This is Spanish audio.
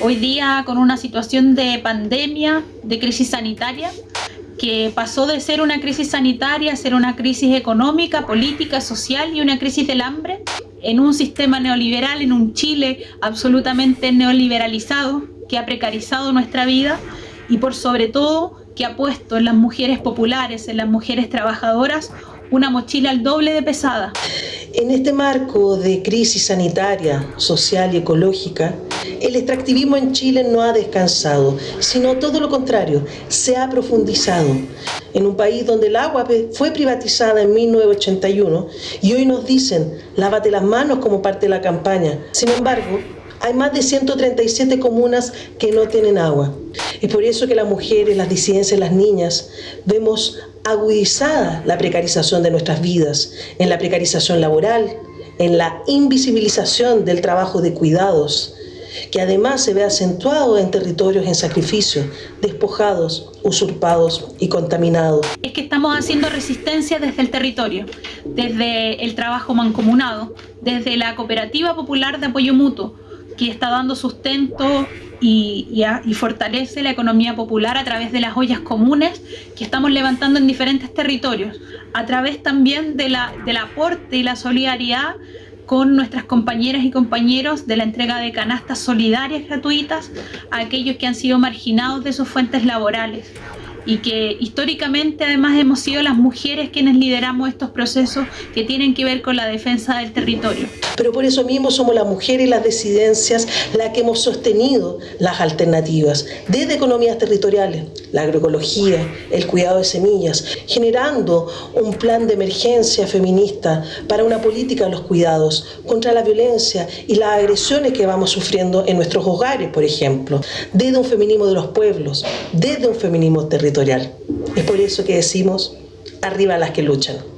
Hoy día con una situación de pandemia, de crisis sanitaria, que pasó de ser una crisis sanitaria a ser una crisis económica, política, social y una crisis del hambre, en un sistema neoliberal, en un Chile absolutamente neoliberalizado, que ha precarizado nuestra vida y por sobre todo que ha puesto en las mujeres populares, en las mujeres trabajadoras, una mochila al doble de pesada. En este marco de crisis sanitaria, social y ecológica, el extractivismo en Chile no ha descansado, sino todo lo contrario, se ha profundizado. En un país donde el agua fue privatizada en 1981 y hoy nos dicen, lávate las manos como parte de la campaña. Sin embargo, hay más de 137 comunas que no tienen agua. Es por eso que las mujeres, las disidencias, las niñas, vemos agudizada la precarización de nuestras vidas, en la precarización laboral, en la invisibilización del trabajo de cuidados, que además se ve acentuado en territorios en sacrificio, despojados, usurpados y contaminados. Es que estamos haciendo resistencia desde el territorio, desde el trabajo mancomunado, desde la Cooperativa Popular de Apoyo Mutuo, que está dando sustento y, fortalece la economía popular a través de las ollas comunes que estamos levantando en diferentes territorios, a través también de la, del aporte y la solidaridad con nuestras compañeras y compañeros de la entrega de canastas solidarias gratuitas a aquellos que han sido marginados de sus fuentes laborales y que históricamente además hemos sido las mujeres quienes lideramos estos procesos que tienen que ver con la defensa del territorio. Pero por eso mismo somos las mujeres y las disidencias las que hemos sostenido las alternativas, desde economías territoriales, la agroecología, el cuidado de semillas, generando un plan de emergencia feminista para una política de los cuidados contra la violencia y las agresiones que vamos sufriendo en nuestros hogares, por ejemplo, desde un feminismo de los pueblos, desde un feminismo territorial. Es por eso que decimos, arriba las que luchan.